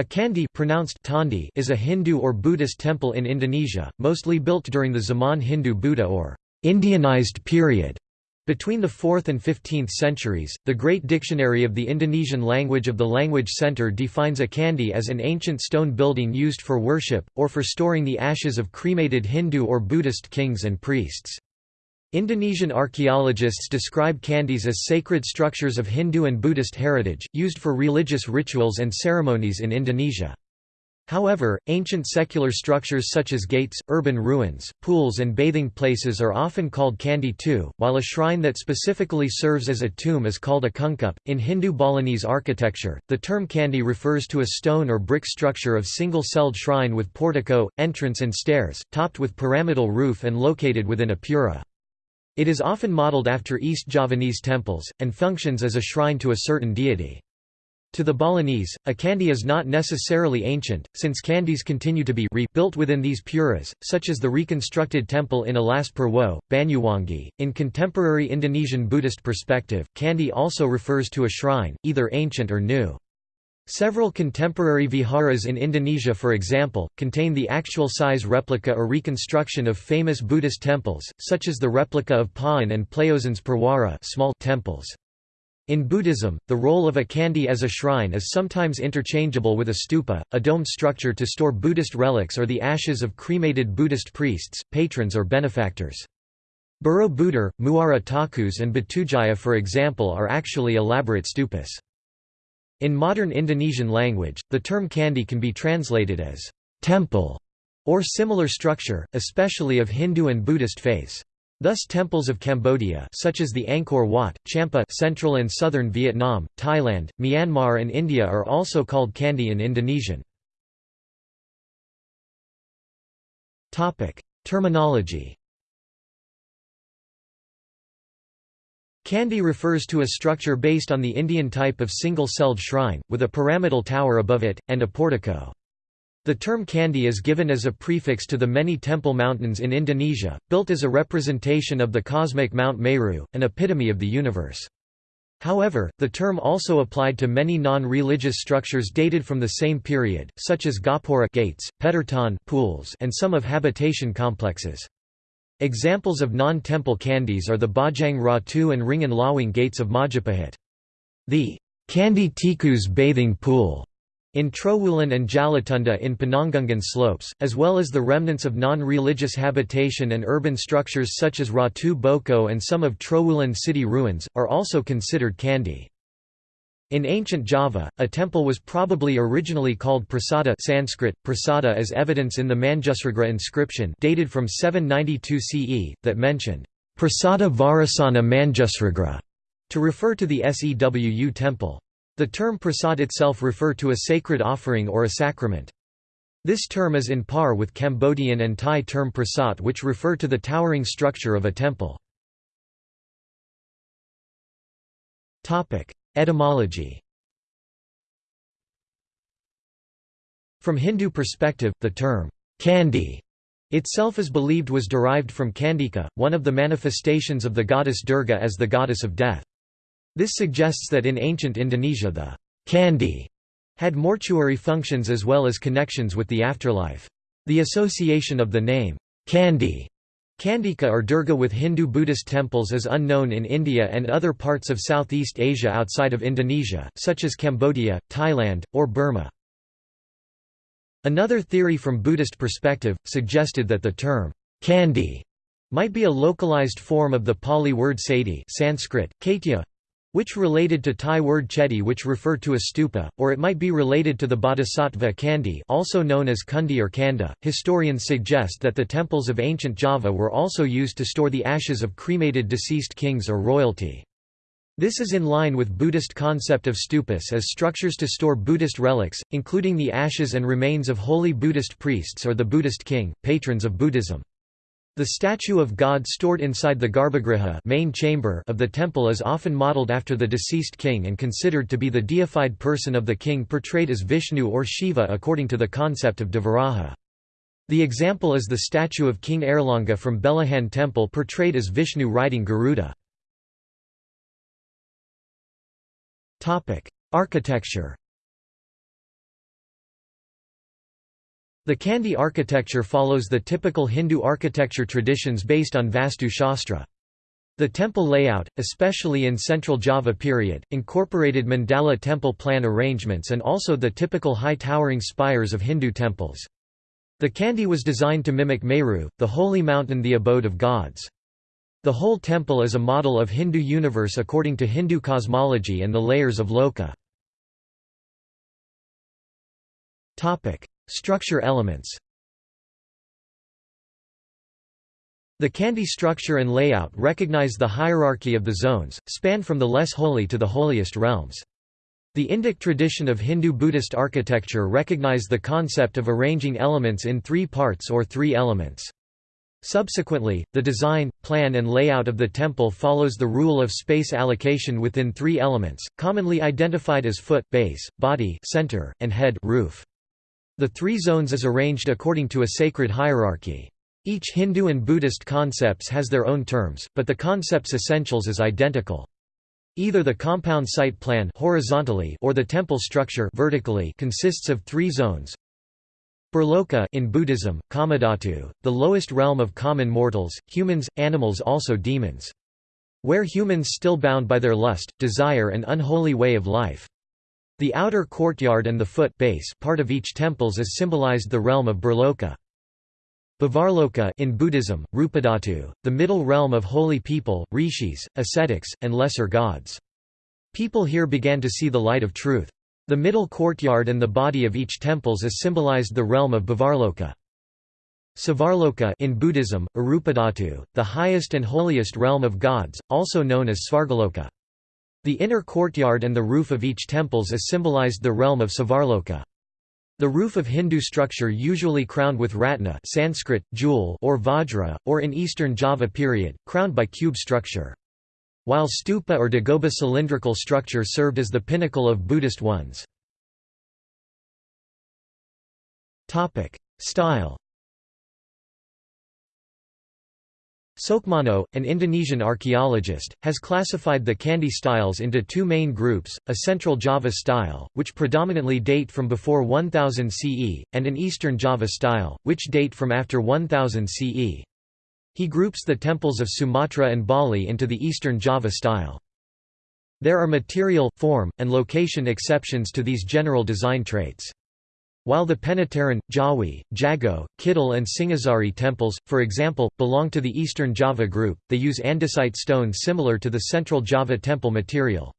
A candi pronounced Tandi is a Hindu or Buddhist temple in Indonesia, mostly built during the Zaman Hindu Buddha or Indianized period. Between the 4th and 15th centuries, the Great Dictionary of the Indonesian Language of the Language Center defines a candi as an ancient stone building used for worship, or for storing the ashes of cremated Hindu or Buddhist kings and priests. Indonesian archaeologists describe candis as sacred structures of Hindu and Buddhist heritage, used for religious rituals and ceremonies in Indonesia. However, ancient secular structures such as gates, urban ruins, pools and bathing places are often called candi too, while a shrine that specifically serves as a tomb is called a kungkup. In Hindu Balinese architecture, the term candi refers to a stone or brick structure of single-celled shrine with portico, entrance and stairs, topped with pyramidal roof and located within a pura. It is often modeled after East Javanese temples, and functions as a shrine to a certain deity. To the Balinese, a candi is not necessarily ancient, since candis continue to be rebuilt within these puras, such as the reconstructed temple in Alas Purwo, Banyuwangi. In contemporary Indonesian Buddhist perspective, candi also refers to a shrine, either ancient or new. Several contemporary viharas in Indonesia for example, contain the actual size replica or reconstruction of famous Buddhist temples, such as the replica of Pawon and Plaosan's Perwara small temples. In Buddhism, the role of a candi as a shrine is sometimes interchangeable with a stupa, a domed structure to store Buddhist relics or the ashes of cremated Buddhist priests, patrons or benefactors. Borobudur, Muara Takus and Batujaya for example are actually elaborate stupas. In modern Indonesian language, the term candi can be translated as temple or similar structure, especially of Hindu and Buddhist faiths. Thus temples of Cambodia such as the Angkor Wat, Champa central and southern Vietnam, Thailand, Myanmar and India are also called candi in Indonesian. Terminology Candi refers to a structure based on the Indian type of single-celled shrine, with a pyramidal tower above it, and a portico. The term candi is given as a prefix to the many temple mountains in Indonesia, built as a representation of the cosmic Mount Meru, an epitome of the universe. However, the term also applied to many non-religious structures dated from the same period, such as Gapura gates, Pedortan pools, and some of habitation complexes. Examples of non-temple candis are the Bajang Ratu and Wringin Lawang gates of Majapahit. The Candi Tikus bathing pool in Trowulan and Jalatunda in Penanggungan slopes, as well as the remnants of non-religious habitation and urban structures such as Ratu Boko and some of Trowulan city ruins, are also considered candi. In ancient Java, a temple was probably originally called prasada Sanskrit, prasada as evidence in the Manjusrigrha inscription dated from 792 CE, that mentioned, prasada Vajrasana Manjusrigrha, to refer to the Sewu temple. The term prasad itself refer to a sacred offering or a sacrament. This term is in par with Cambodian and Thai term prasat which refer to the towering structure of a temple. Etymology From Hindu perspective, the term, candi itself is believed was derived from Kandika, one of the manifestations of the goddess Durga as the goddess of death. This suggests that in ancient Indonesia the candi had mortuary functions as well as connections with the afterlife. The association of the name, candi Kandika or Durga with Hindu-Buddhist temples is unknown in India and other parts of Southeast Asia outside of Indonesia, such as Cambodia, Thailand, or Burma. Another theory from Buddhist perspective, suggested that the term, candi, might be a localized form of the Pali word sati Sanskrit, kaitya, which related to Thai word chedi which refer to a stupa, or it might be related to the bodhisattva Kandi also known as Kundi or Kanda. Historians suggest that the temples of ancient Java were also used to store the ashes of cremated deceased kings or royalty. This is in line with Buddhist concept of stupas as structures to store Buddhist relics, including the ashes and remains of holy Buddhist priests or the Buddhist king, patrons of Buddhism. The statue of God stored inside the garbhagriha main chamber of the temple is often modeled after the deceased king and considered to be the deified person of the king portrayed as Vishnu or Shiva according to the concept of Devaraja. The example is the statue of King Airlangga from Belahan temple portrayed as Vishnu riding Garuda. Architecture The Candi architecture follows the typical Hindu architecture traditions based on Vastu Shastra. The temple layout, especially in Central Java period, incorporated mandala temple plan arrangements and also the typical high towering spires of Hindu temples. The Candi was designed to mimic Meru, the holy mountain the abode of gods. The whole temple is a model of Hindu universe according to Hindu cosmology and the layers of Loka. Structure elements The Candi structure and layout recognize the hierarchy of the zones, span from the less holy to the holiest realms. The Indic tradition of Hindu-Buddhist architecture recognize the concept of arranging elements in three parts or three elements. Subsequently, the design, plan and layout of the temple follows the rule of space allocation within three elements, commonly identified as foot base, body center, and head roof. The three zones is arranged according to a sacred hierarchy. Each Hindu and Buddhist concepts has their own terms, but the concept's essentials is identical. Either the compound site plan horizontally or the temple structure vertically consists of three zones. Brahloka in Buddhism, Kamadhatu, the lowest realm of common mortals, humans, animals also demons. Where humans still bound by their lust, desire and unholy way of life. The outer courtyard and the foot base part of each temples is symbolized the realm of Brahloka. Bhuvarloka in Buddhism, Rupadhatu, the middle realm of holy people, rishis, ascetics, and lesser gods. People here began to see the light of truth. The middle courtyard and the body of each temples is symbolized the realm of Bhuvarloka. Svarloka in Buddhism, Arupadhatu, the highest and holiest realm of gods, also known as Svargaloka. The inner courtyard and the roof of each temples is symbolized the realm of Svarloka. The roof of Hindu structure usually crowned with ratna Sanskrit, jewel or vajra, or in eastern Java period, crowned by cube structure. While stupa or dagoba cylindrical structure served as the pinnacle of Buddhist ones. Style Soekmono, an Indonesian archaeologist, has classified the Candi styles into two main groups, a Central Java style, which predominantly date from before 1000 CE, and an Eastern Java style, which date from after 1000 CE. He groups the temples of Sumatra and Bali into the Eastern Java style. There are material, form, and location exceptions to these general design traits. While the Penataran, Jawi, Jago, Kidal and Singasari temples, for example, belong to the Eastern Java group, they use andesite stone similar to the Central Java temple material.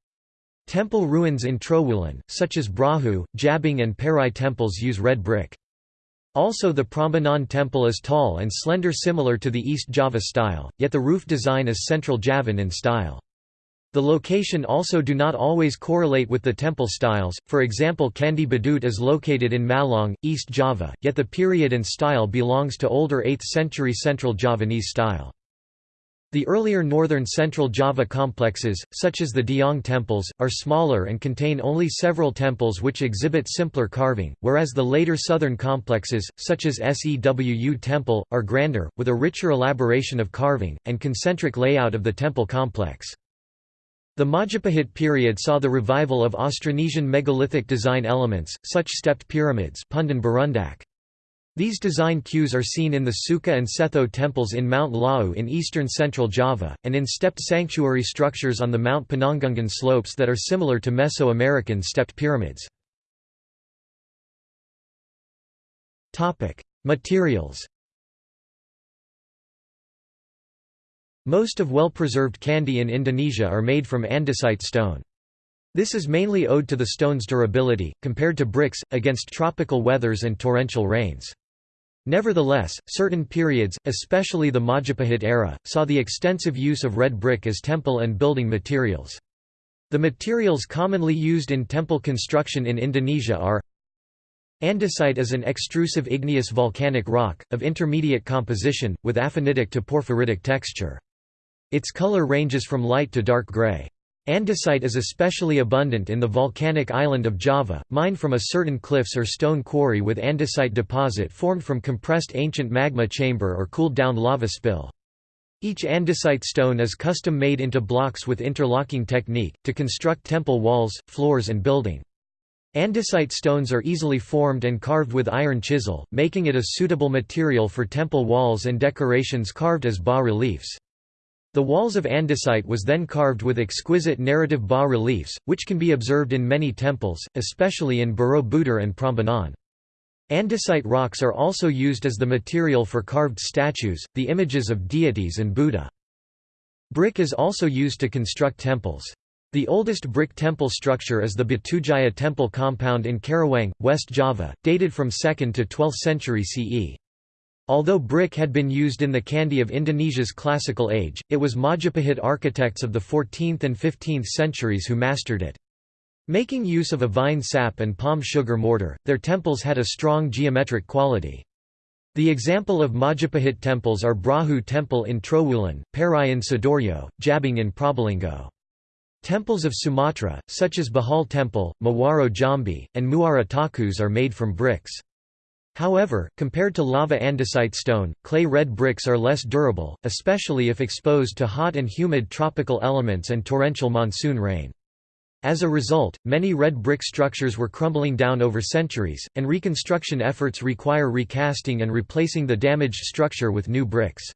Temple ruins in Trowulan, such as Brahu, Jabung and Pari temples use red brick. Also the Prambanan temple is tall and slender similar to the East Java style, yet the roof design is Central Javan in style. The location also do not always correlate with the temple styles, for example Candi Badut is located in Malang, East Java, yet the period and style belongs to older 8th century Central Javanese style. The earlier northern Central Java complexes, such as the Dieng temples, are smaller and contain only several temples which exhibit simpler carving, whereas the later southern complexes, such as Sewu temple, are grander, with a richer elaboration of carving, and concentric layout of the temple complex. The Majapahit period saw the revival of Austronesian megalithic design elements, such stepped pyramids These design cues are seen in the Sukuh and Cetho temples in Mount Lawu in eastern central Java, and in stepped sanctuary structures on the Mount Penanggungan slopes that are similar to Mesoamerican stepped pyramids. Materials Most of well-preserved Candi in Indonesia are made from andesite stone. This is mainly owed to the stone's durability, compared to bricks, against tropical weathers and torrential rains. Nevertheless, certain periods, especially the Majapahit era, saw the extensive use of red brick as temple and building materials. The materials commonly used in temple construction in Indonesia are Andesite is an extrusive igneous volcanic rock, of intermediate composition, with aphanitic to porphyritic texture. Its color ranges from light to dark gray. Andesite is especially abundant in the volcanic island of Java, mined from a certain cliffs or stone quarry with andesite deposit formed from compressed ancient magma chamber or cooled down lava spill. Each andesite stone is custom made into blocks with interlocking technique, to construct temple walls, floors and building. Andesite stones are easily formed and carved with iron chisel, making it a suitable material for temple walls and decorations carved as bas-reliefs. The walls of andesite was then carved with exquisite narrative bas-reliefs, which can be observed in many temples, especially in Borobudur and Prambanan. Andesite rocks are also used as the material for carved statues, the images of deities and Buddha. Brick is also used to construct temples. The oldest brick temple structure is the Batujaya temple compound in Karawang, West Java, dated from 2nd to 12th century CE. Although brick had been used in the Candi of Indonesia's classical age, it was Majapahit architects of the 14th and 15th centuries who mastered it. Making use of a vine sap and palm sugar mortar, their temples had a strong geometric quality. The example of Majapahit temples are Brahu Temple in Trowulan, Pari in Sidoarjo, Jabung in Probolinggo. Temples of Sumatra, such as Bahal Temple, Muaro Jambi, and Muara Takus are made from bricks. However, compared to lava andesite stone, clay red bricks are less durable, especially if exposed to hot and humid tropical elements and torrential monsoon rain. As a result, many red brick structures were crumbling down over centuries, and reconstruction efforts require recasting and replacing the damaged structure with new bricks.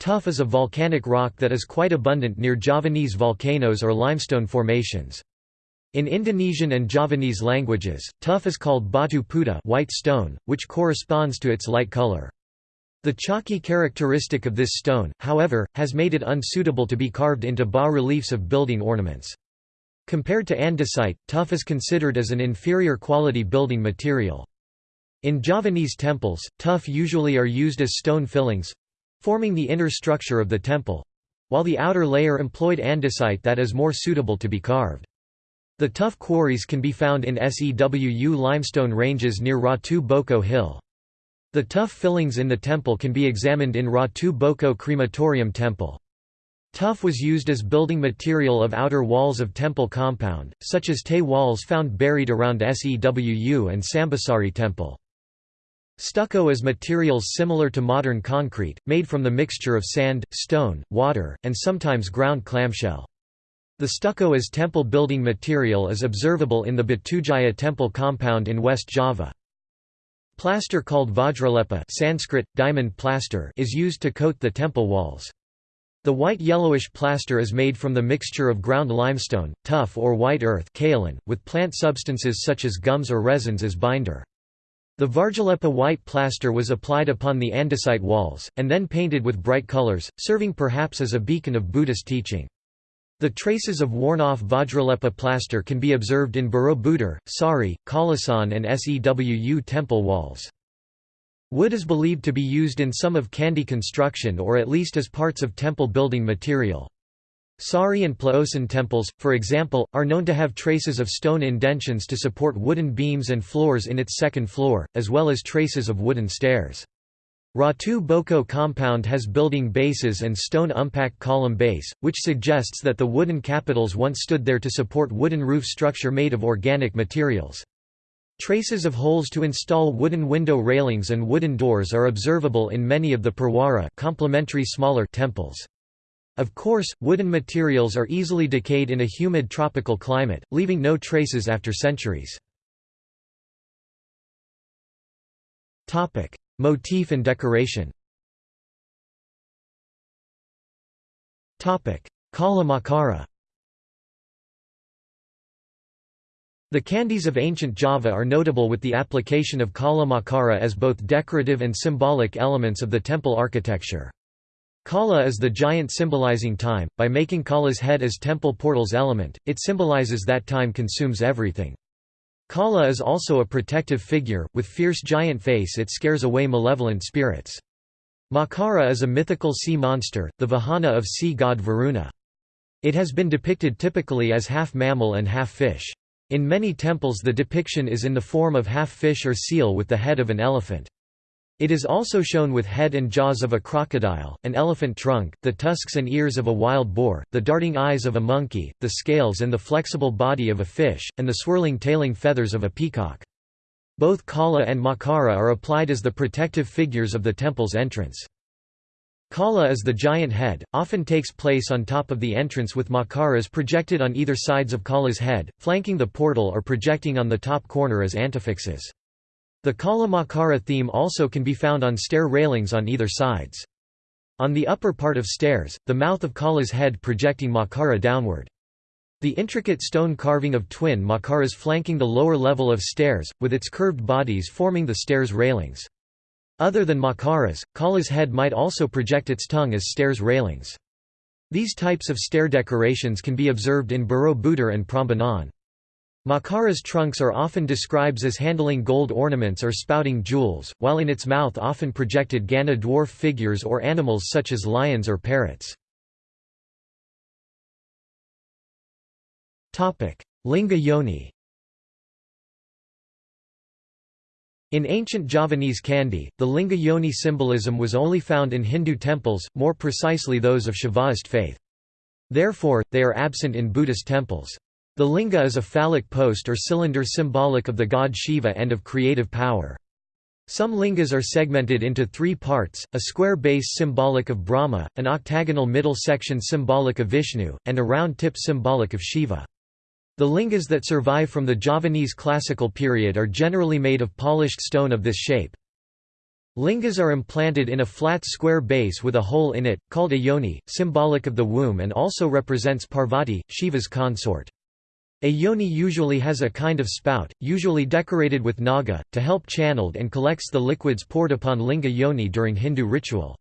Tuff is a volcanic rock that is quite abundant near Javanese volcanoes or limestone formations. In Indonesian and Javanese languages, tuff is called batu puta white stone, which corresponds to its light color. The chalky characteristic of this stone, however, has made it unsuitable to be carved into bas-reliefs of building ornaments. Compared to andesite, tuff is considered as an inferior quality building material. In Javanese temples, tuff usually are used as stone fillings, forming the inner structure of the temple, while the outer layer employed andesite that is more suitable to be carved. The tuff quarries can be found in SEWU limestone ranges near Ratu Boko Hill. The tuff fillings in the temple can be examined in Ratu Boko Crematorium Temple. Tuff was used as building material of outer walls of temple compound, such as Tay walls found buried around SEWU and Sambisari Temple. Stucco is materials similar to modern concrete, made from the mixture of sand, stone, water, and sometimes ground clamshell. The stucco as temple building material is observable in the Batujaya temple compound in West Java. Plaster called vajralepa Sanskrit, diamond plaster is used to coat the temple walls. The white yellowish plaster is made from the mixture of ground limestone, tuff or white earth kaolin, with plant substances such as gums or resins as binder. The Vajralepa white plaster was applied upon the andesite walls, and then painted with bright colors, serving perhaps as a beacon of Buddhist teaching. The traces of worn-off Vajralepa plaster can be observed in Borobudur, Sari, Kalasan and Sewu temple walls. Wood is believed to be used in some of Candi construction or at least as parts of temple building material. Sari and Plaosan temples, for example, are known to have traces of stone indentions to support wooden beams and floors in its second floor, as well as traces of wooden stairs. Ratu Boko compound has building bases and stone umpak column base, which suggests that the wooden capitals once stood there to support wooden roof structure made of organic materials. Traces of holes to install wooden window railings and wooden doors are observable in many of the Perwara complementary smaller temples. Of course, wooden materials are easily decayed in a humid tropical climate, leaving no traces after centuries. Motif and decoration Kala Makara The candis of ancient Java are notable with the application of Kala Makara as both decorative and symbolic elements of the temple architecture. Kala is the giant symbolizing time, by making Kala's head as temple portal's element, it symbolizes that time consumes everything. Kala is also a protective figure, with fierce giant face it scares away malevolent spirits. Makara is a mythical sea monster, the Vahana of sea god Varuna. It has been depicted typically as half mammal and half fish. In many temples the depiction is in the form of half fish or seal with the head of an elephant. It is also shown with head and jaws of a crocodile, an elephant trunk, the tusks and ears of a wild boar, the darting eyes of a monkey, the scales and the flexible body of a fish, and the swirling tailing feathers of a peacock. Both Kala and Makara are applied as the protective figures of the temple's entrance. Kala is the giant head, often takes place on top of the entrance with makaras projected on either sides of Kala's head, flanking the portal or projecting on the top corner as antefixes. The Kala Makara theme also can be found on stair railings on either sides. On the upper part of stairs, the mouth of Kala's head projecting Makara downward. The intricate stone carving of twin Makaras flanking the lower level of stairs, with its curved bodies forming the stairs railings. Other than Makaras, Kala's head might also project its tongue as stairs railings. These types of stair decorations can be observed in Borobudur and Prambanan. Makara's trunks are often described as handling gold ornaments or spouting jewels, while in its mouth often projected Gana dwarf figures or animals such as lions or parrots. Linga yoni In ancient Javanese Candi, the Linga Yoni symbolism was only found in Hindu temples, more precisely those of Shaivaist faith. Therefore, they are absent in Buddhist temples. The linga is a phallic post or cylinder symbolic of the god Shiva and of creative power. Some lingas are segmented into three parts, a square base symbolic of Brahma, an octagonal middle section symbolic of Vishnu, and a round tip symbolic of Shiva. The lingas that survive from the Javanese classical period are generally made of polished stone of this shape. Lingas are implanted in a flat square base with a hole in it, called a yoni, symbolic of the womb and also represents Parvati, Shiva's consort. A yoni usually has a kind of spout, usually decorated with naga, to help channeled and collects the liquids poured upon linga yoni during Hindu ritual.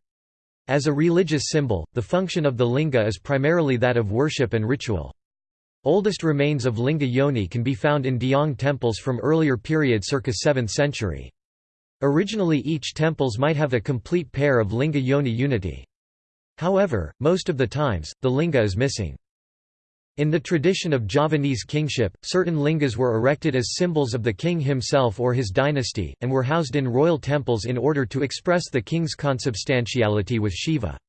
As a religious symbol, the function of the linga is primarily that of worship and ritual. Oldest remains of linga yoni can be found in Dieng temples from earlier period circa 7th century. Originally each temples might have a complete pair of linga yoni unity. However, most of the times, the linga is missing. In the tradition of Javanese kingship, certain lingas were erected as symbols of the king himself or his dynasty, and were housed in royal temples in order to express the king's consubstantiality with Shiva.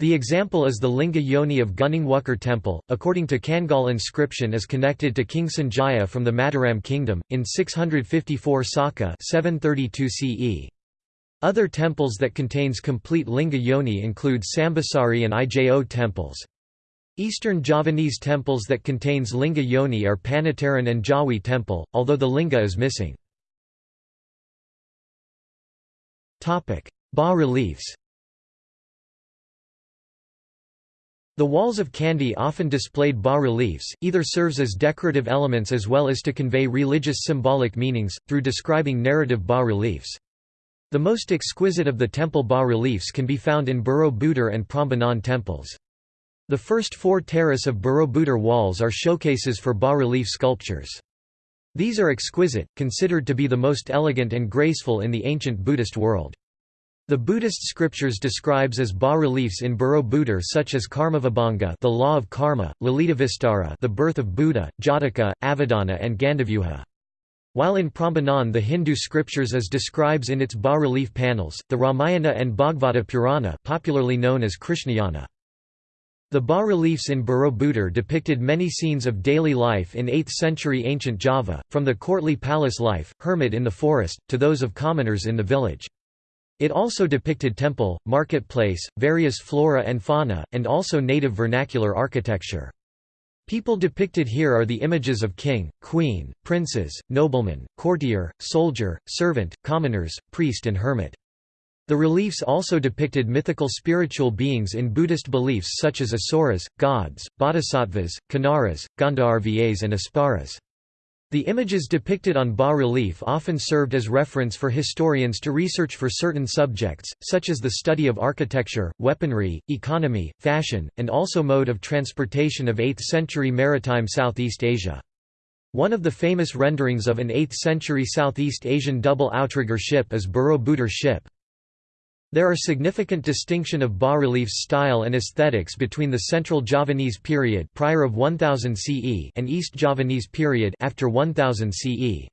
The example is the Linga Yoni of Gunung temple, according to Canggal inscription is connected to King Sanjaya from the Mataram kingdom, in 654 Saka 732 CE. Other temples that contains complete Linga Yoni include Sambisari and Ijo temples. Eastern Javanese temples that contains Linga Yoni are Penataran and Jawi temple, although the Linga is missing. Bas-reliefs The walls of Candi often displayed bas-reliefs, either serves as decorative elements as well as to convey religious symbolic meanings, through describing narrative bas-reliefs. The most exquisite of the temple bas-reliefs can be found in Borobudur and Prambanan temples. The first four terrace of Borobudur walls are showcases for bas-relief sculptures. These are exquisite, considered to be the most elegant and graceful in the ancient Buddhist world. The Buddhist scriptures describes as bas-reliefs in Borobudur such as Karmavibhanga the law of karma, Lalitavistara the birth of Buddha, Jataka, Avadana and Gandavyuha. While in Prambanan the Hindu scriptures as describes in its bas-relief panels, the Ramayana and Bhagavata Purana popularly known as Krishnayana. The bas-reliefs in Borobudur depicted many scenes of daily life in 8th century ancient Java, from the courtly palace life, hermit in the forest, to those of commoners in the village. It also depicted temple, marketplace, various flora and fauna, and also native vernacular architecture. People depicted here are the images of king, queen, princes, nobleman, courtier, soldier, servant, commoners, priest and hermit. The reliefs also depicted mythical spiritual beings in Buddhist beliefs such as asuras, gods, bodhisattvas, kinnaras, gandharvas and apsaras. The images depicted on bas-relief often served as reference for historians to research for certain subjects, such as the study of architecture, weaponry, economy, fashion, and also mode of transportation of 8th-century maritime Southeast Asia. One of the famous renderings of an 8th-century Southeast Asian double outrigger ship is Borobudur ship. There are significant distinction of bas-reliefs style and aesthetics between the Central Javanese period prior of 1000 CE and East Javanese period after 1000 CE.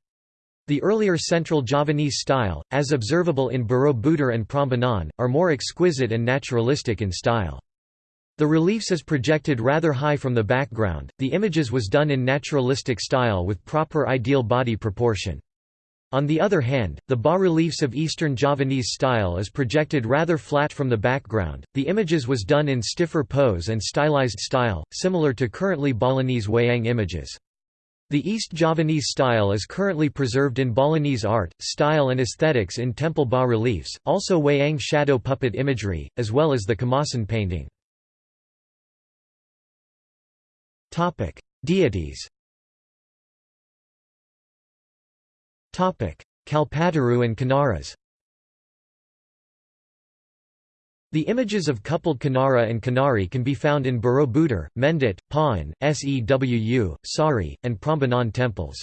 The earlier Central Javanese style, as observable in Borobudur and Prambanan, are more exquisite and naturalistic in style. The reliefs is projected rather high from the background, the images was done in naturalistic style with proper ideal body proportion. On the other hand, the bas-reliefs of Eastern Javanese style is projected rather flat from the background. The images was done in stiffer pose and stylized style, similar to currently Balinese wayang images. The East Javanese style is currently preserved in Balinese art, style and aesthetics in temple bas-reliefs, also wayang shadow puppet imagery, as well as the Kamasan painting. Deities Kalpataru and Kinnaras The images of coupled Kinnara and Kinnari can be found in Borobudur, Mendut, Pawon, Sewu, Sari, and Prambanan temples.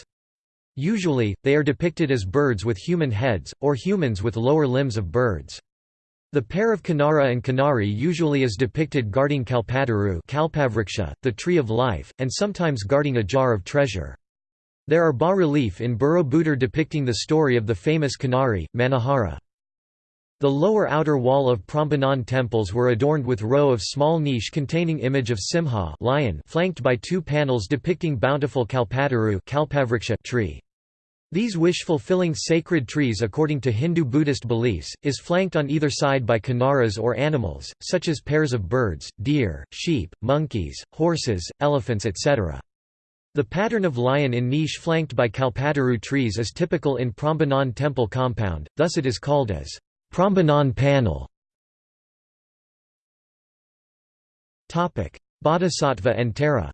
Usually, they are depicted as birds with human heads, or humans with lower limbs of birds. The pair of Kinnara and Kinnari usually is depicted guarding Kalpataru the tree of life, and sometimes guarding a jar of treasure. There are bas-relief in Borobudur depicting the story of the famous Kinnari, Manohara. The lower outer wall of Prambanan temples were adorned with row of small niche containing image of Simha lion flanked by two panels depicting bountiful Kalpataru tree. These wish-fulfilling sacred trees according to Hindu-Buddhist beliefs, is flanked on either side by kinnaras or animals, such as pairs of birds, deer, sheep, monkeys, horses, elephants etc. The pattern of lion in niche flanked by Kalpataru trees is typical in Prambanan temple compound, thus it is called as Prambanan panel Bodhisattva and Tara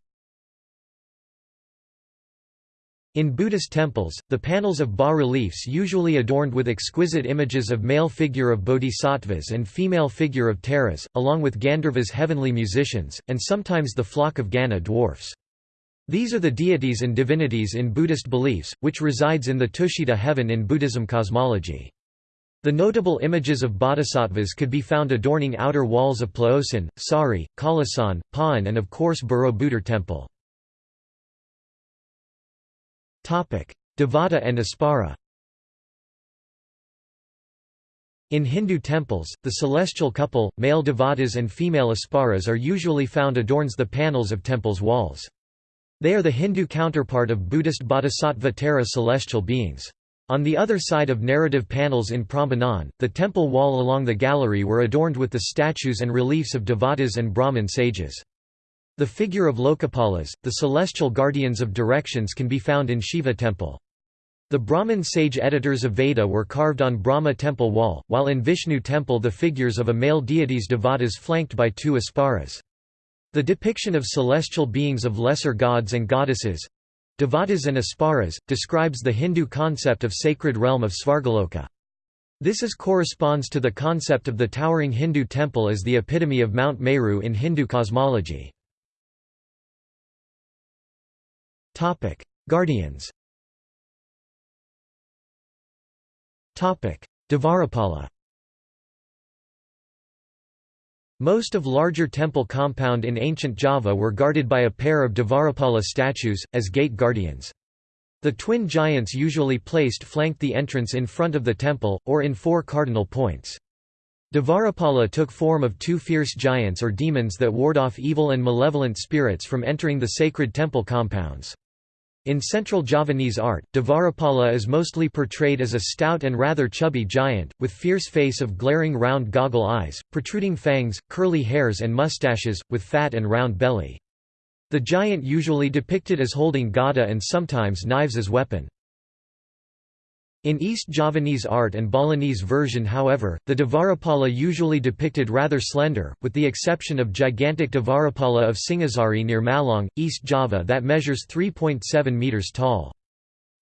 In Buddhist temples, the panels of bas-reliefs usually adorned with exquisite images of male figure of bodhisattvas and female figure of taras, along with Gandharvas heavenly musicians, and sometimes the flock of Gana dwarfs. These are the deities and divinities in Buddhist beliefs, which resides in the Tushita heaven in Buddhism cosmology. The notable images of bodhisattvas could be found adorning outer walls of Plaosan, Sari, Kalasan, Pawon and of course Borobudur temple. Devata and Apsara In Hindu temples, the celestial couple, male devatas and female apsaras are usually found adorns the panels of temples' walls. They are the Hindu counterpart of Buddhist bodhisattva Tara celestial beings. On the other side of narrative panels in Prambanan, the temple wall along the gallery were adorned with the statues and reliefs of devatas and Brahmin sages. The figure of Lokapalas, the celestial guardians of directions can be found in Shiva temple. The Brahmin sage editors of Veda were carved on Brahma temple wall, while in Vishnu temple the figures of a male deities devatas flanked by two apsaras. The depiction of celestial beings of lesser gods and goddesses, Devatas and apsaras describes the Hindu concept of sacred realm of Svargaloka. This is corresponds to the concept of the towering Hindu temple as the epitome of Mount Meru in Hindu cosmology. Topic: Guardians Topic: Dvarapala Most of larger temple compound in ancient Java were guarded by a pair of Dvarapala statues, as gate guardians. The twin giants usually placed flanked the entrance in front of the temple, or in four cardinal points. Dvarapala took form of two fierce giants or demons that ward off evil and malevolent spirits from entering the sacred temple compounds. In central Javanese art, Dvarapala is mostly portrayed as a stout and rather chubby giant, with fierce face of glaring round goggle eyes, protruding fangs, curly hairs and mustaches, with fat and round belly. The giant usually depicted as holding gada and sometimes knives as weapon. In East Javanese art and Balinese version however, the Dvarapala usually depicted rather slender, with the exception of gigantic Dvarapala of Singasari near Malang, East Java that measures 3.7 metres tall.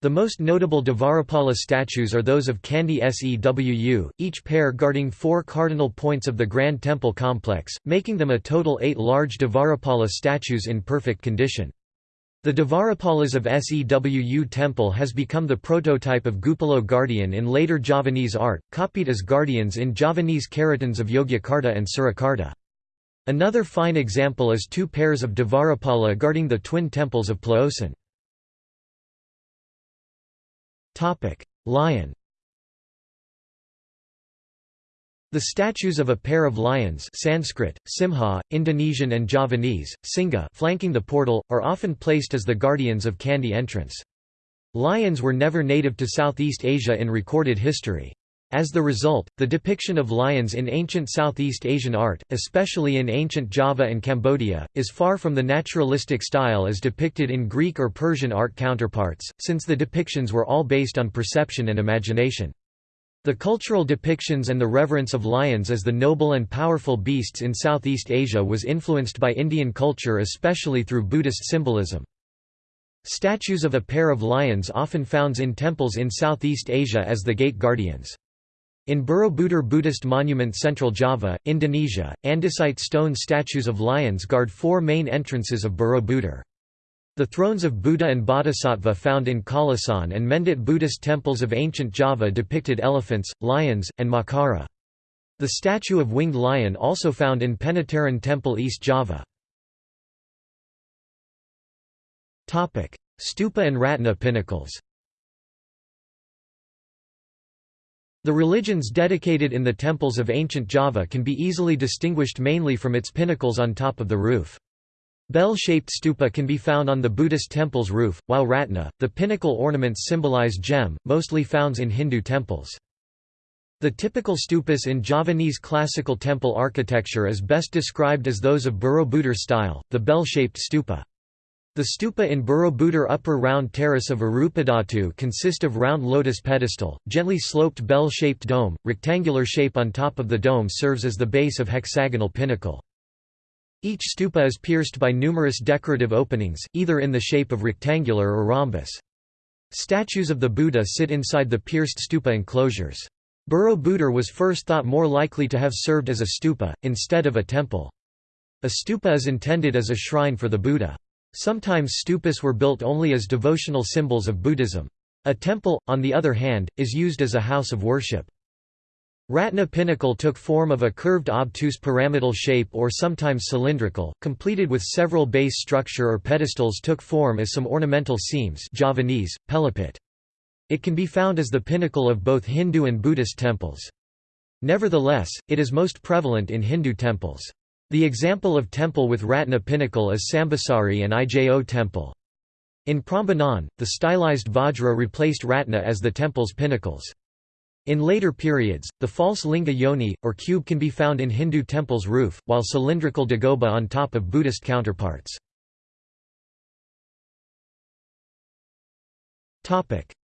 The most notable Dvarapala statues are those of Candi Sewu, each pair guarding four cardinal points of the Grand Temple complex, making them a total eight large Dvarapala statues in perfect condition. The Dvarapalas of Sewu temple has become the prototype of Gupalo guardian in later Javanese art, copied as guardians in Javanese karatans of Yogyakarta and Surakarta. Another fine example is two pairs of Dvarapala guarding the twin temples of Plaosan. Lion The statues of a pair of lions Sanskrit, Simha, Indonesian and Javanese, Singa flanking the portal, are often placed as the guardians of Candi entrance. Lions were never native to Southeast Asia in recorded history. As the result, the depiction of lions in ancient Southeast Asian art, especially in ancient Java and Cambodia, is far from the naturalistic style as depicted in Greek or Persian art counterparts, since the depictions were all based on perception and imagination. The cultural depictions and the reverence of lions as the noble and powerful beasts in Southeast Asia was influenced by Indian culture especially through Buddhist symbolism. Statues of a pair of lions often found in temples in Southeast Asia as the gate guardians. In Borobudur Buddhist Monument Central Java, Indonesia, andesite stone statues of lions guard four main entrances of Borobudur. The thrones of Buddha and Bodhisattva found in Kalasan and Mendut Buddhist temples of ancient Java depicted elephants, lions, and makara. The statue of winged lion also found in Penataran Temple East Java. Stupa and Ratna pinnacles The religions dedicated in the temples of ancient Java can be easily distinguished mainly from its pinnacles on top of the roof. Bell-shaped stupa can be found on the Buddhist temple's roof, while ratna, the pinnacle ornaments symbolize gem, mostly found in Hindu temples. The typical stupas in Javanese classical temple architecture is best described as those of Borobudur style, the bell-shaped stupa. The stupa in Borobudur upper round terrace of Arupadhatu consist of round lotus pedestal, gently sloped bell-shaped dome, rectangular shape on top of the dome serves as the base of hexagonal pinnacle. Each stupa is pierced by numerous decorative openings, either in the shape of rectangular or rhombus. Statues of the Buddha sit inside the pierced stupa enclosures. Borobudur was first thought more likely to have served as a stupa, instead of a temple. A stupa is intended as a shrine for the Buddha. Sometimes stupas were built only as devotional symbols of Buddhism. A temple, on the other hand, is used as a house of worship. Ratna pinnacle took form of a curved obtuse pyramidal shape or sometimes cylindrical, completed with several base structure or pedestals took form as some ornamental seams Javanese, pelipit. It can be found as the pinnacle of both Hindu and Buddhist temples. Nevertheless, it is most prevalent in Hindu temples. The example of temple with Ratna pinnacle is Sambisari and Ijo temple. In Prambanan, the stylized Vajra replaced Ratna as the temple's pinnacles. In later periods, the false linga yoni, or cube can be found in Hindu temple's roof, while cylindrical dagoba on top of Buddhist counterparts.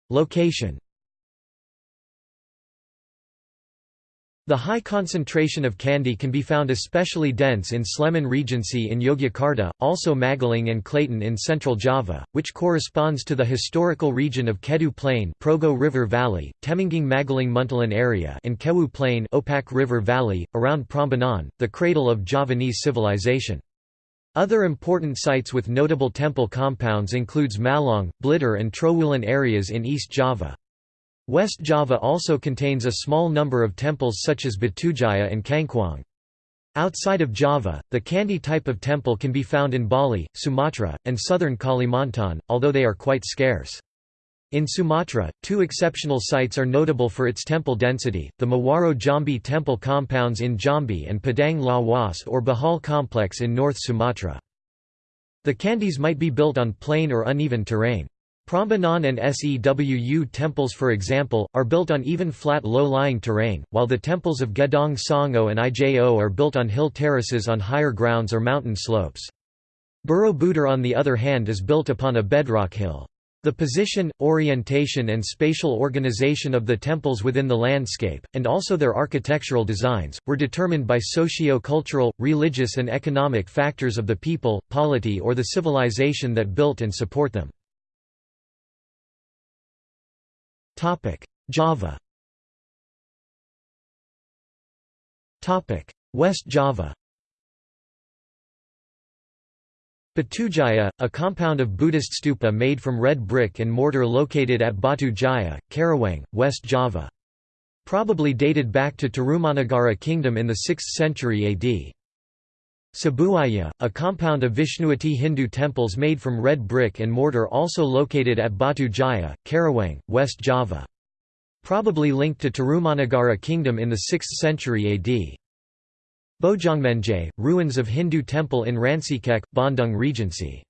Location The high concentration of Candi can be found especially dense in Sleman Regency in Yogyakarta, also Magelang and Klaten in central Java, which corresponds to the historical region of Kedu Plain Progo River Valley, Temanggung Magelang Muntilan area and Kewu Plain Opak River Valley, around Prambanan, the cradle of Javanese civilization. Other important sites with notable temple compounds includes Malang, Blitar and Trowulan areas in East Java. West Java also contains a small number of temples such as Batujaya and Cangkuang. Outside of Java, the Candi type of temple can be found in Bali, Sumatra, and southern Kalimantan, although they are quite scarce. In Sumatra, two exceptional sites are notable for its temple density, the Muaro Jambi temple compounds in Jambi and Padang Lawas or Bahal complex in North Sumatra. The Candis might be built on plain or uneven terrain. Prambanan and Sewu temples for example, are built on even flat low-lying terrain, while the temples of Gedong Songo and Ijo are built on hill terraces on higher grounds or mountain slopes. Borobudur on the other hand is built upon a bedrock hill. The position, orientation and spatial organization of the temples within the landscape, and also their architectural designs, were determined by socio-cultural, religious and economic factors of the people, polity or the civilization that built and support them. Topic: Java. Topic: West Java. Batujaya, a compound of Buddhist stupa made from red brick and mortar located at Batu Jaya, Karawang, West Java. Probably dated back to Tarumanagara kingdom in the 6th century AD. Cibuaya, a compound of Vishnuite Hindu temples made from red brick and mortar also located at Batu Jaya, Karawang, West Java. Probably linked to Tarumanagara kingdom in the 6th century AD. Bojongmenje, ruins of Hindu temple in Rancaekek, Bandung Regency.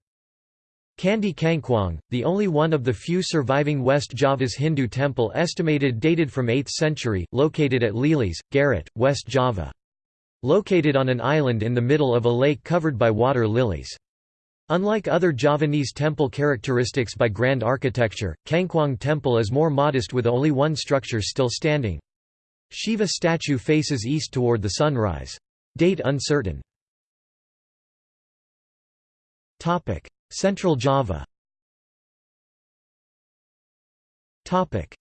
Candi Cangkuang, the only one of the few surviving West Java's Hindu temple estimated dated from 8th century, located at Leles, Garut, West Java. Located on an island in the middle of a lake covered by water lilies. Unlike other Javanese temple characteristics by grand architecture, Cangkuang Temple is more modest with only one structure still standing. Shiva statue faces east toward the sunrise. Date uncertain. Central Java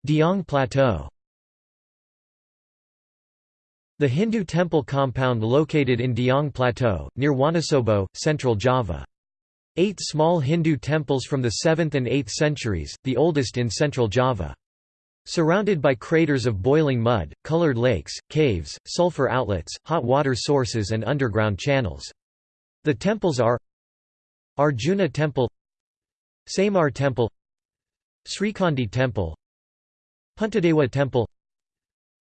Dieng Plateau The Hindu temple compound located in Dieng Plateau, near Wonosobo, Central Java. Eight small Hindu temples from the 7th and 8th centuries, the oldest in Central Java. Surrounded by craters of boiling mud, colored lakes, caves, sulfur outlets, hot water sources and underground channels. The temples are Arjuna Temple Samar Temple Srikhandi Temple Puntadewa Temple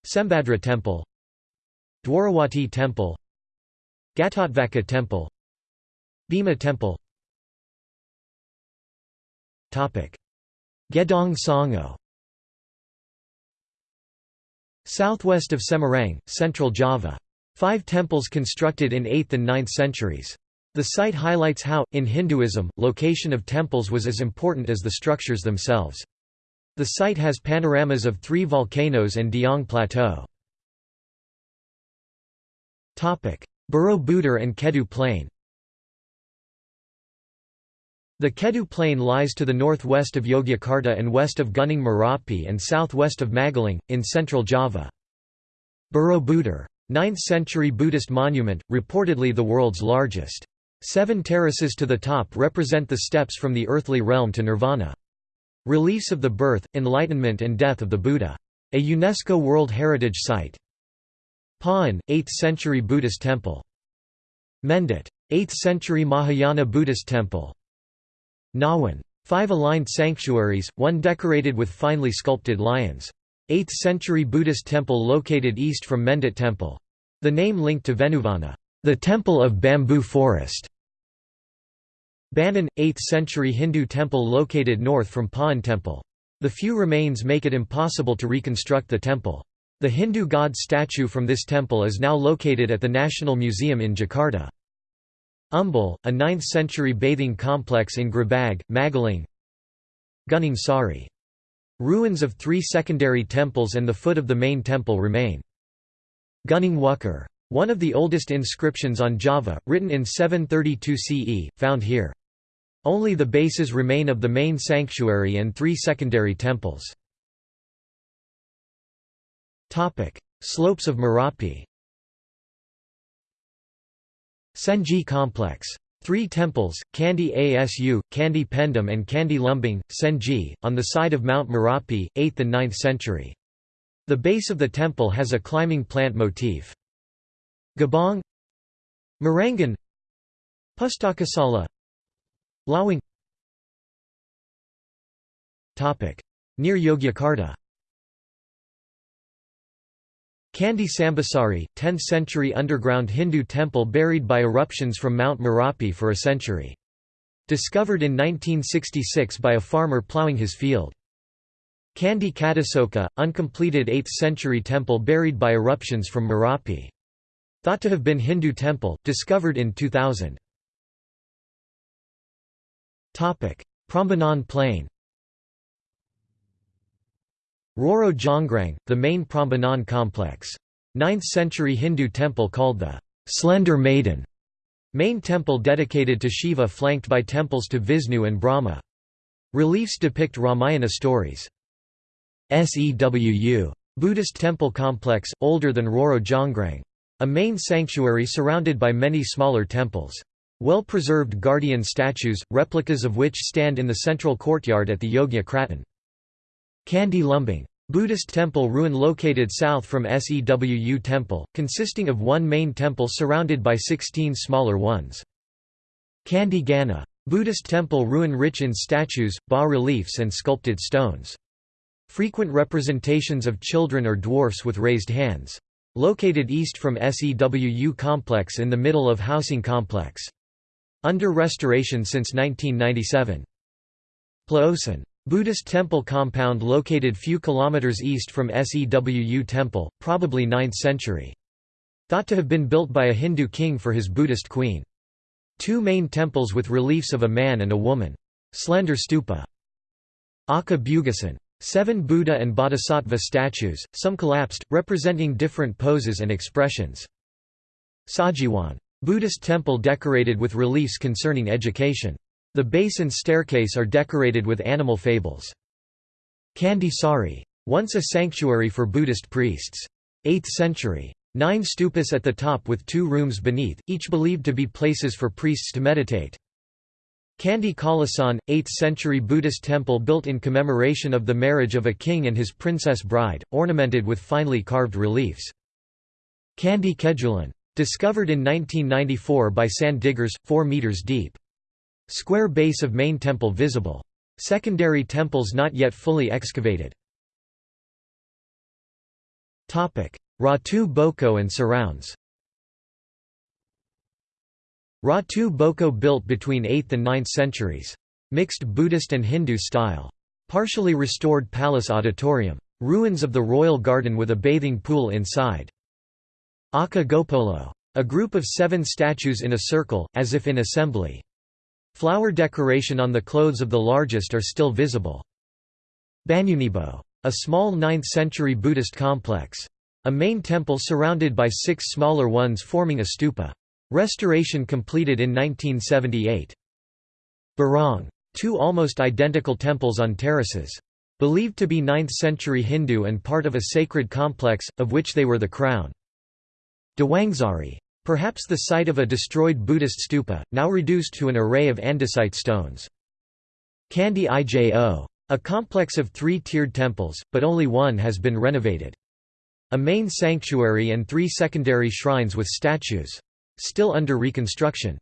Sembadra Temple Dwarawati Temple Ghatotvaka Temple Bhima Temple Gedong Songo Southwest of Semarang, Central Java. Five temples constructed in 8th and 9th centuries. The site highlights how, in Hinduism, location of temples was as important as the structures themselves. The site has panoramas of three volcanoes and Dieng Plateau. Borobudur and Kedu Plain The Kedu Plain lies to the northwest of Yogyakarta and west of Gunung Merapi and southwest of Magelang, in central Java. Borobudur. 9th-century Buddhist monument, reportedly the world's largest. Seven terraces to the top represent the steps from the earthly realm to nirvana. Reliefs of the birth, enlightenment and death of the Buddha. A UNESCO World Heritage Site. Pawon, 8th-century Buddhist temple. Mendut. 8th-century Mahayana Buddhist temple. Ngawen. Five aligned sanctuaries, one decorated with finely sculpted lions. 8th-century Buddhist temple located east from Mendut temple. The name linked to Venuvana the Temple of Bamboo Forest. Banon, 8th-century Hindu temple located north from Pawon Temple. The few remains make it impossible to reconstruct the temple. The Hindu god statue from this temple is now located at the National Museum in Jakarta. Umbul, a 9th-century bathing complex in Grebag, Magelang Gunung Sari. Ruins of three secondary temples and the foot of the main temple remain. Gunung. One of the oldest inscriptions on Java, written in 732 CE, found here. Only the bases remain of the main sanctuary and three secondary temples. Slopes of Merapi. Sengi Complex. Three temples, Candi Asu, Candi Pendem and Candi Lumbung, Sengi, on the side of Mount Merapi, 8th and 9th century. The base of the temple has a climbing plant motif. Gabong. Morangan Pustakasala. Lawang Near Yogyakarta Candi Sambisari, 10th-century underground Hindu temple buried by eruptions from Mount Merapi for a century. Discovered in 1966 by a farmer ploughing his field. Candi Kadisoka, uncompleted 8th-century temple buried by eruptions from Merapi. Thought to have been Hindu temple, discovered in 2000. Prambanan Plain Roro Jonggrang, the main Prambanan complex. 9th-century Hindu temple called the Slender Maiden. Main temple dedicated to Shiva flanked by temples to Vishnu and Brahma. Reliefs depict Ramayana stories. Sewu. Buddhist temple complex, older than Roro Jonggrang. A main sanctuary surrounded by many smaller temples. Well-preserved guardian statues, replicas of which stand in the central courtyard at the Yogya Kraton. Candi Lumbung. Buddhist temple ruin located south from Sewu temple, consisting of one main temple surrounded by 16 smaller ones. Candi Gana. Buddhist temple ruin rich in statues, bas-reliefs and sculpted stones. Frequent representations of children or dwarfs with raised hands. Located east from Sewu complex in the middle of housing complex. Under restoration since 1997. Plaosan. Buddhist temple compound located few kilometers east from Sewu Temple, probably 9th century. Thought to have been built by a Hindu king for his Buddhist queen. Two main temples with reliefs of a man and a woman. Slender stupa. Aka Bugasan. Seven Buddha and Bodhisattva statues, some collapsed, representing different poses and expressions. Sajiwan. Buddhist temple decorated with reliefs concerning education. The base and staircase are decorated with animal fables. Candi Sari. Once a sanctuary for Buddhist priests. 8th century. Nine stupas at the top with two rooms beneath, each believed to be places for priests to meditate. Candi Kalasan, 8th century Buddhist temple built in commemoration of the marriage of a king and his princess bride, ornamented with finely carved reliefs. Candi Kedulan. Discovered in 1994 by sand diggers, 4 meters deep. Square base of main temple visible. Secondary temples not yet fully excavated. Ratu Boko and surrounds Ratu Boko built between 8th and 9th centuries. Mixed Buddhist and Hindu style. Partially restored palace auditorium. Ruins of the royal garden with a bathing pool inside. Aka Gopolo. A group of seven statues in a circle, as if in assembly. Flower decoration on the clothes of the largest are still visible. Banyunibo. A small 9th-century Buddhist complex. A main temple surrounded by six smaller ones forming a stupa. Restoration completed in 1978. Barong. Two almost identical temples on terraces. Believed to be 9th-century Hindu and part of a sacred complex, of which they were the crown. Dawangsari. Perhaps the site of a destroyed Buddhist stupa, now reduced to an array of andesite stones. Candi Ijo. A complex of three-tiered temples, but only one has been renovated. A main sanctuary and three secondary shrines with statues. Still under reconstruction.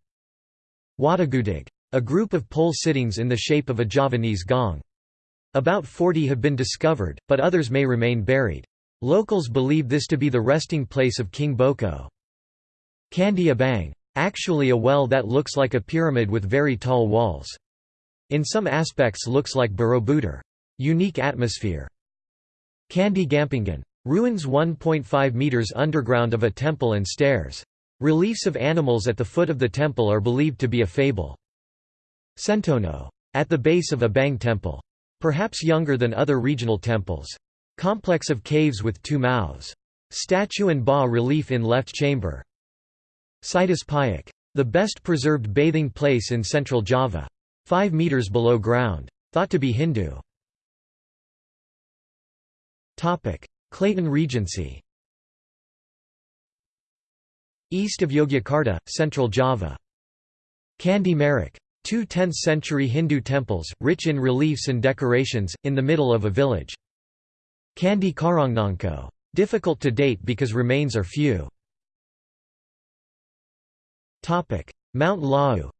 Watagudig. A group of pole sittings in the shape of a Javanese gong. About 40 have been discovered, but others may remain buried. Locals believe this to be the resting place of King Boko. Candi Abang. Actually a well that looks like a pyramid with very tall walls. In some aspects looks like Borobudur. Unique atmosphere. Candi Gampingan. Ruins 1.5 meters underground of a temple and stairs. Reliefs of animals at the foot of the temple are believed to be a fable. Sentono. At the base of a Bang temple. Perhaps younger than other regional temples. Complex of caves with two mouths. Statue and bas relief in left chamber. Situs Payak. The best preserved bathing place in central Java. 5 metres below ground. Thought to be Hindu. Klaten Regency East of Yogyakarta, Central Java. Candi Merak. Two 10th-century Hindu temples, rich in reliefs and decorations, in the middle of a village. Candi Karangnangko. Difficult to date because remains are few. Mount Lawu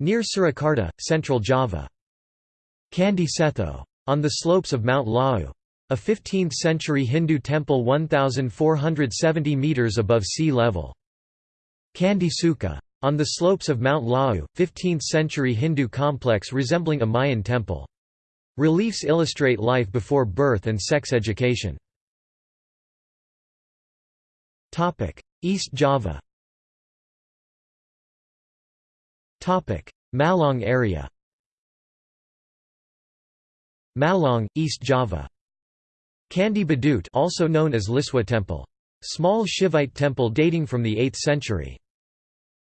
Near Surakarta, Central Java. Candi Cetho. On the slopes of Mount Lawu. A 15th-century Hindu temple 1,470 metres above sea level. Candi Sukuh. On the slopes of Mount Lawu, 15th-century Hindu complex resembling a Mayan temple. Reliefs illustrate life before birth and sex education. East Java Malang area Malang, East Java Candi Badut also known as Liswa Temple. Small Shivite temple dating from the 8th century.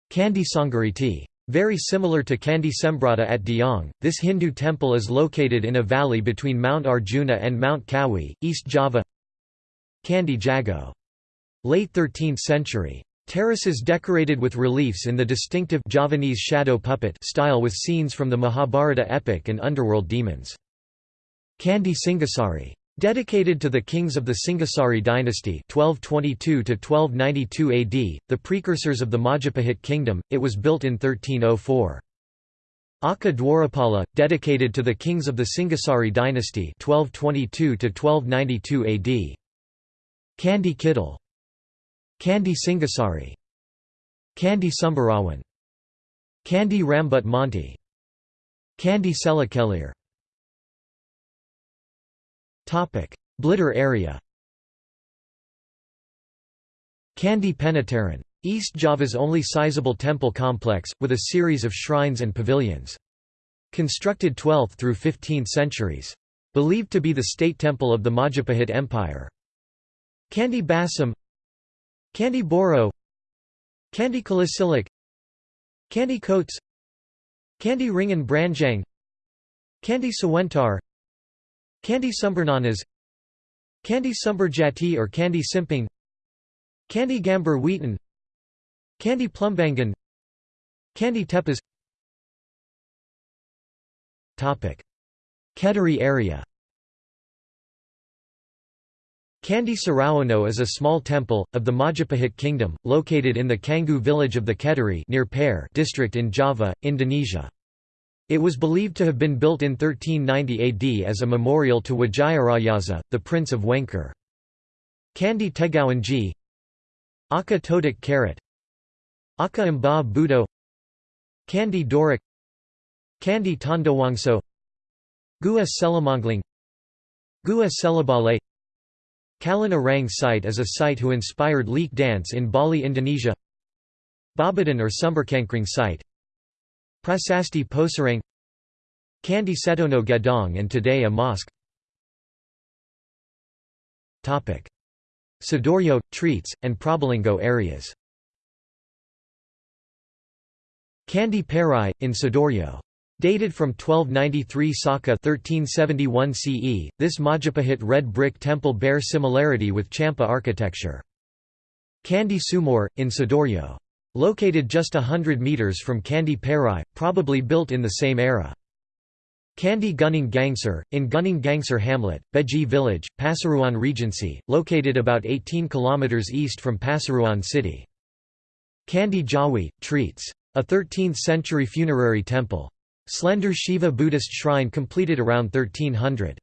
Candi Songgoriti. Very similar to Candi Sembadra at Dieng, this Hindu temple is located in a valley between Mount Arjuna and Mount Kawi, East Java Candi Jago Late 13th century. Terraces decorated with reliefs in the distinctive Javanese shadow puppet style with scenes from the Mahabharata epic and underworld demons. Candi Singasari. Dedicated to the kings of the Singasari dynasty 1222 AD, the precursors of the Majapahit kingdom, it was built in 1304. Aka Dwarapala, dedicated to the kings of the Singasari dynasty 1222 AD. Candi Kidal Candi Singasari Candi Sumberawan Candi Rambut Monte Candi Selakelir Blitar area Candi Penataran. East Java's only sizable temple complex, with a series of shrines and pavilions. Constructed 12th through 15th centuries. Believed to be the state temple of the Majapahit Empire. Candi Basam Candi Boro Candi Kalicilik Candi Kotes Candi Wringin Branjang Candi Sawentar Candi Sumbernanas Candi Sumberjati or Candi Simping Candi Gambar Wetan Candi Plumbangan Candi Tepas Kediri area Candi Surowono is a small temple, of the Majapahit kingdom, located in the Canggu village of the Kediri near Pare district in Java, Indonesia. It was believed to have been built in 1390 AD as a memorial to Wijayarayasa, the Prince of Wengker. Candi Tegowangi Aka Todik Karat Aka Mba Budo Candi Dorik Candi Tondowangso Gua Selomangleng Gua Selabale Kalin Arang site is a site who inspired leek dance in Bali, Indonesia. Babadan or Sumberkankring site. Prasasti Posarang. Candi Setono Gedong and today a mosque. Sidoarjo, Tretes, and Probolinggo areas. Candi Pari, in Sidoarjo. Dated from 1293 Saka 1371 CE, this Majapahit red brick temple bears similarity with Champa architecture. Candi Sumur, in Sidoarjo. Located just hundred metres from Candi Pari, probably built in the same era. Candi Gunung Gangsar, in Gunung Gangsar hamlet, Beji village, Pasuruan Regency, located about 18 km east from Pasuruan city. Candi Jawi, Tretes. A 13th-century funerary temple. Slender Shiva Buddhist shrine completed around 1300.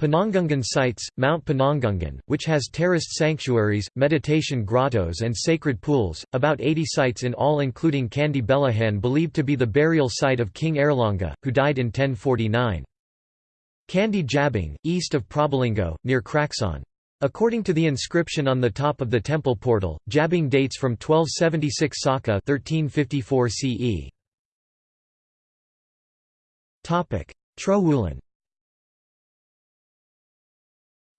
Penanggungan sites, Mount Penanggungan, which has terraced sanctuaries, meditation grottos and sacred pools, about 80 sites in all including Candi Belahan believed to be the burial site of King Airlangga, who died in 1049. Candi Jabung, east of Probolinggo, near Kraksan. According to the inscription on the top of the temple portal, Jabung dates from 1276 Saka 1354 CE. Trowulan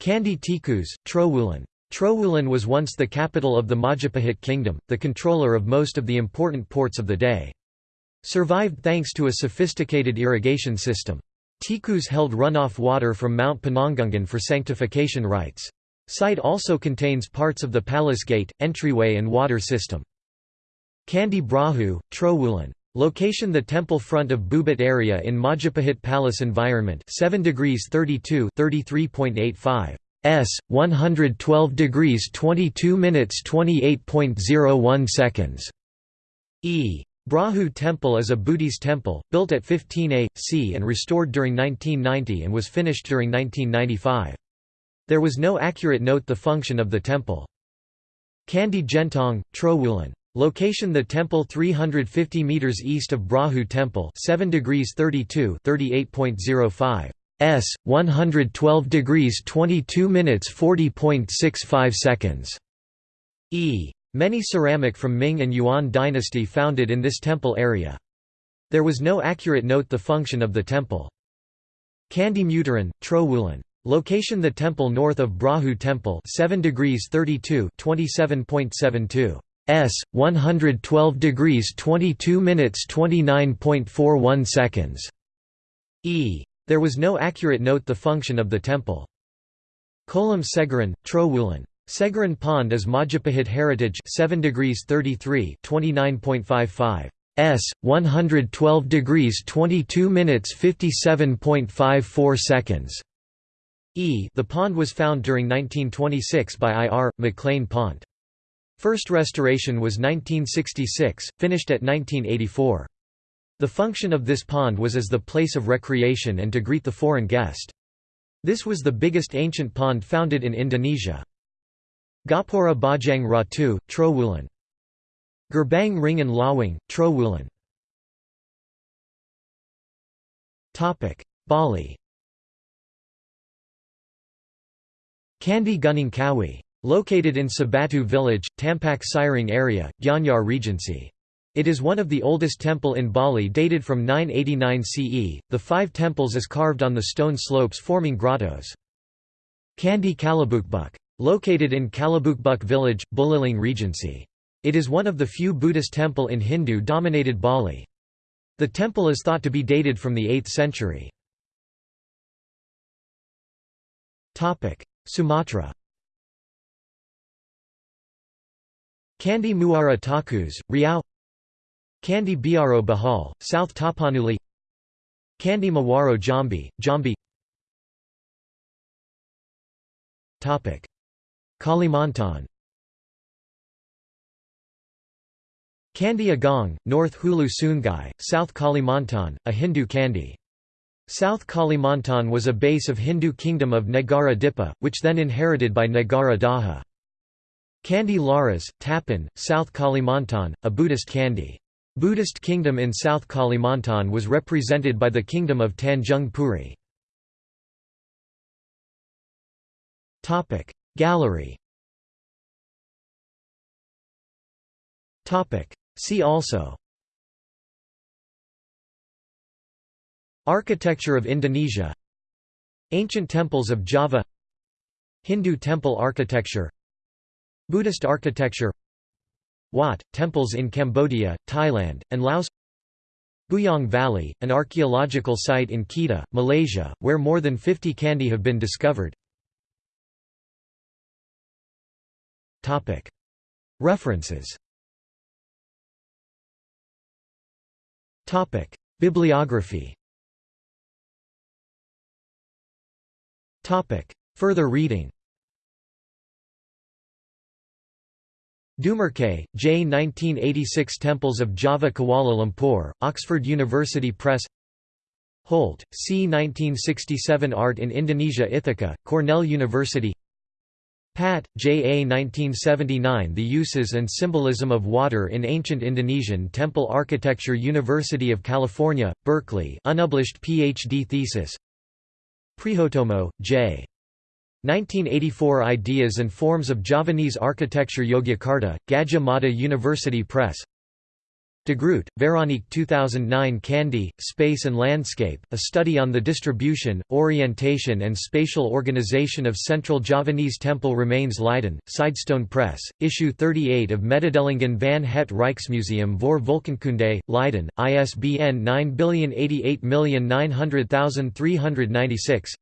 Candi Tikus, Trowulan. Trowulan was once the capital of the Majapahit kingdom, the controller of most of the important ports of the day. Survived thanks to a sophisticated irrigation system. Tikus held runoff water from Mount Penanggungan for sanctification rites. Site also contains parts of the palace gate, entryway and water system. Candi Brahu, Trowulan. Location The temple front of Bubit area in Majapahit Palace environment 7 degrees 32 33.85 s 112 degrees 22 minutes 28.01 seconds E Brahu Temple is a Buddhist temple, built at 15 A.C. and restored during 1990 and was finished during 1995. There was no accurate note the function of the temple. Candi Gentong, Trowulan. Location The temple 350 meters east of Brahu Temple 7 degrees 32 38.05 s 112 degrees 22 minutes 40.65 seconds. E. Many ceramic from Ming and Yuan dynasty founded in this temple area. There was no accurate note the function of the temple. Candi Mutaran Trowulan Location The temple north of Brahu Temple 7 degrees 32 27.72 s 112 degrees 22 minutes 29.41 seconds. E. There was no accurate note the function of the temple. Kolam Segaran Trowulan. Segaran Pond is Majapahit heritage 7 degrees 33 29.55 s 112 degrees 22 minutes 57.54 seconds. E. The pond was found during 1926 by I.R. Maclaine Pont. First restoration was 1966, finished at 1984. The function of this pond was as the place of recreation and to greet the foreign guest. This was the biggest ancient pond founded in Indonesia. Gapura Bajang Ratu, Trowulan. Gerbang Wringin Lawang, Trowulan Bali Candi Gunung Kawi. Located in Sebatu village, Tampak Siring area, Gianyar Regency. It is one of the oldest temple in Bali dated from 989 CE. The five temples is carved on the stone slopes forming grottos. Candi Kalabukbuk. Located in Kalabukbuk village, Buleleng Regency. It is one of the few Buddhist temple in Hindu-dominated Bali. The temple is thought to be dated from the 8th century. Sumatra Candi Muara Takus, Riau Candi Biaro Bahal, South Tapanuli Candi Muaro Jambi, Jambi Kalimantan Candi Agung, North Hulu Sungai, South Kalimantan, a Hindu Candi. South Kalimantan was a base of Hindu kingdom of Negara Dipa, which then inherited by Negara Daha. Candi Laras, Tapan, South Kalimantan, a Buddhist Candi. Buddhist kingdom in South Kalimantan was represented by the kingdom of Tanjung Puri. Gallery. See also. Architecture of Indonesia. Ancient temples of Java. Hindu temple architecture Buddhist architecture Wat, temples in Cambodia, Thailand, and Laos Bujang Valley, an archaeological site in Kedah, Malaysia, where more than 50 candi have been discovered. References. Bibliography. Further reading Dumarçay, J. 1986 Temples of Java Kuala Lumpur, Oxford University Press Holt, C. 1967 Art in Indonesia Ithaca, Cornell University Pat, J. A. 1979 The Uses and Symbolism of Water in Ancient Indonesian Temple Architecture University of California, Berkeley unpublished Ph.D. thesis Prihotomo, J. 1984 Ideas and Forms of Javanese Architecture Yogyakarta, Gadjah Mada University Press. De Groot, Veronique 2009 Candi, Space and Landscape, a study on the distribution, orientation and spatial organization of Central Javanese temple remains Leiden, Sidestone Press, issue 38 of Mededelingen van het Rijksmuseum voor Volkenkunde, Leiden, ISBN 9088900396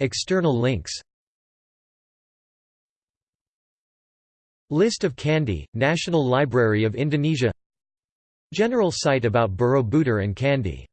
External links. List of Candi, National Library of Indonesia. General site about Borobudur and Candi